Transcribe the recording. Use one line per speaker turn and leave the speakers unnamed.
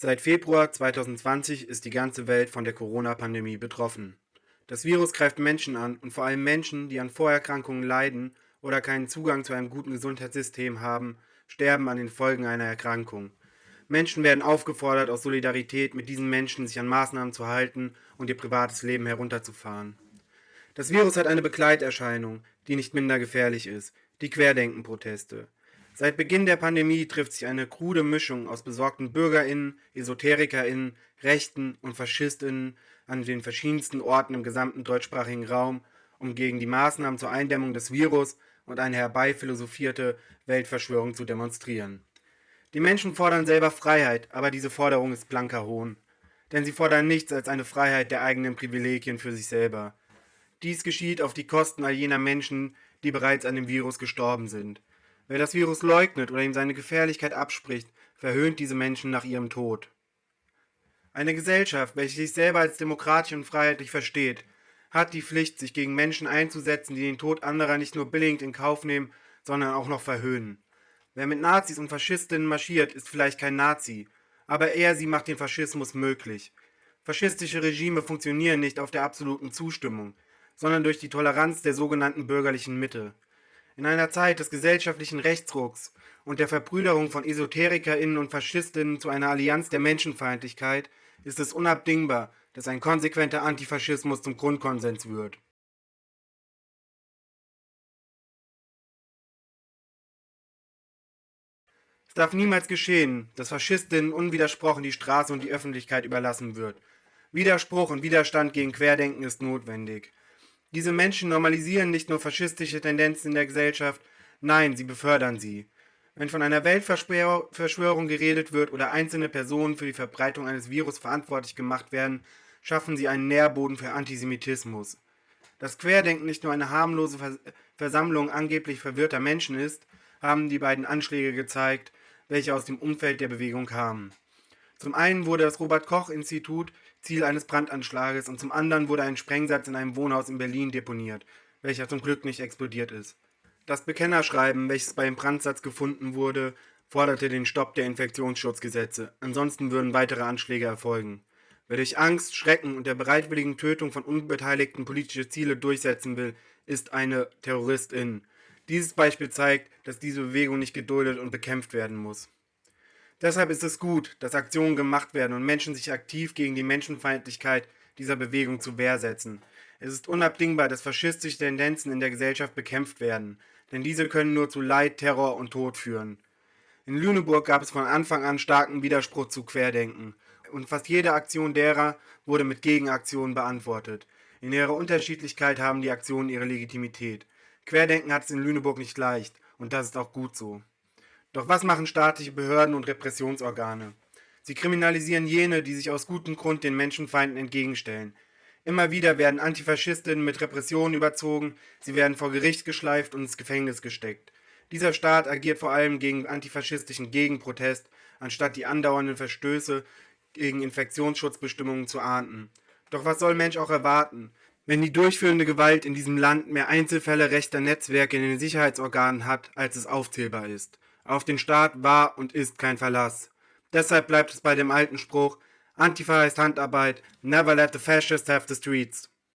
Seit Februar 2020 ist die ganze Welt von der Corona-Pandemie betroffen. Das Virus greift Menschen an und vor allem Menschen, die an Vorerkrankungen leiden oder keinen Zugang zu einem guten Gesundheitssystem haben, sterben an den Folgen einer Erkrankung. Menschen werden aufgefordert, aus Solidarität mit diesen Menschen sich an Maßnahmen zu halten und ihr privates Leben herunterzufahren. Das Virus hat eine Begleiterscheinung, die nicht minder gefährlich ist, die Querdenken-Proteste. Seit Beginn der Pandemie trifft sich eine krude Mischung aus besorgten BürgerInnen, EsoterikerInnen, Rechten und FaschistInnen an den verschiedensten Orten im gesamten deutschsprachigen Raum, um gegen die Maßnahmen zur Eindämmung des Virus und eine herbeiphilosophierte Weltverschwörung zu demonstrieren. Die Menschen fordern selber Freiheit, aber diese Forderung ist blanker Hohn. Denn sie fordern nichts als eine Freiheit der eigenen Privilegien für sich selber. Dies geschieht auf die Kosten all jener Menschen, die bereits an dem Virus gestorben sind. Wer das Virus leugnet oder ihm seine Gefährlichkeit abspricht, verhöhnt diese Menschen nach ihrem Tod. Eine Gesellschaft, welche sich selber als demokratisch und freiheitlich versteht, hat die Pflicht, sich gegen Menschen einzusetzen, die den Tod anderer nicht nur billigend in Kauf nehmen, sondern auch noch verhöhnen. Wer mit Nazis und Faschistinnen marschiert, ist vielleicht kein Nazi, aber er sie macht den Faschismus möglich. Faschistische Regime funktionieren nicht auf der absoluten Zustimmung, sondern durch die Toleranz der sogenannten bürgerlichen Mitte. In einer Zeit des gesellschaftlichen Rechtsrucks und der Verbrüderung von EsoterikerInnen und Faschistinnen zu einer Allianz der Menschenfeindlichkeit ist es unabdingbar, dass ein konsequenter Antifaschismus zum Grundkonsens wird. Es darf niemals geschehen, dass Faschistinnen unwidersprochen die Straße und die Öffentlichkeit überlassen wird. Widerspruch und Widerstand gegen Querdenken ist notwendig. Diese Menschen normalisieren nicht nur faschistische Tendenzen in der Gesellschaft, nein, sie befördern sie. Wenn von einer Weltverschwörung geredet wird oder einzelne Personen für die Verbreitung eines Virus verantwortlich gemacht werden, schaffen sie einen Nährboden für Antisemitismus. Dass Querdenken nicht nur eine harmlose Versammlung angeblich verwirrter Menschen ist, haben die beiden Anschläge gezeigt, welche aus dem Umfeld der Bewegung kamen. Zum einen wurde das Robert-Koch-Institut Ziel eines Brandanschlages und zum anderen wurde ein Sprengsatz in einem Wohnhaus in Berlin deponiert, welcher zum Glück nicht explodiert ist. Das Bekennerschreiben, welches bei dem Brandsatz gefunden wurde, forderte den Stopp der Infektionsschutzgesetze, ansonsten würden weitere Anschläge erfolgen. Wer durch Angst, Schrecken und der bereitwilligen Tötung von Unbeteiligten politische Ziele durchsetzen will, ist eine Terroristin. Dieses Beispiel zeigt, dass diese Bewegung nicht geduldet und bekämpft werden muss. Deshalb ist es gut, dass Aktionen gemacht werden und Menschen sich aktiv gegen die Menschenfeindlichkeit dieser Bewegung zu Wehr setzen. Es ist unabdingbar, dass faschistische Tendenzen in der Gesellschaft bekämpft werden, denn diese können nur zu Leid, Terror und Tod führen. In Lüneburg gab es von Anfang an starken Widerspruch zu Querdenken und fast jede Aktion derer wurde mit Gegenaktionen beantwortet. In ihrer Unterschiedlichkeit haben die Aktionen ihre Legitimität. Querdenken hat es in Lüneburg nicht leicht und das ist auch gut so. Doch was machen staatliche Behörden und Repressionsorgane? Sie kriminalisieren jene, die sich aus gutem Grund den Menschenfeinden entgegenstellen. Immer wieder werden Antifaschistinnen mit Repressionen überzogen, sie werden vor Gericht geschleift und ins Gefängnis gesteckt. Dieser Staat agiert vor allem gegen antifaschistischen Gegenprotest, anstatt die andauernden Verstöße gegen Infektionsschutzbestimmungen zu ahnden. Doch was soll Mensch auch erwarten? Wenn die durchführende Gewalt in diesem Land mehr Einzelfälle rechter Netzwerke in den Sicherheitsorganen hat, als es aufzählbar ist. Auf den Staat war und ist kein Verlass. Deshalb bleibt es bei dem alten Spruch, Antifa heißt Handarbeit, never let the fascists have the streets.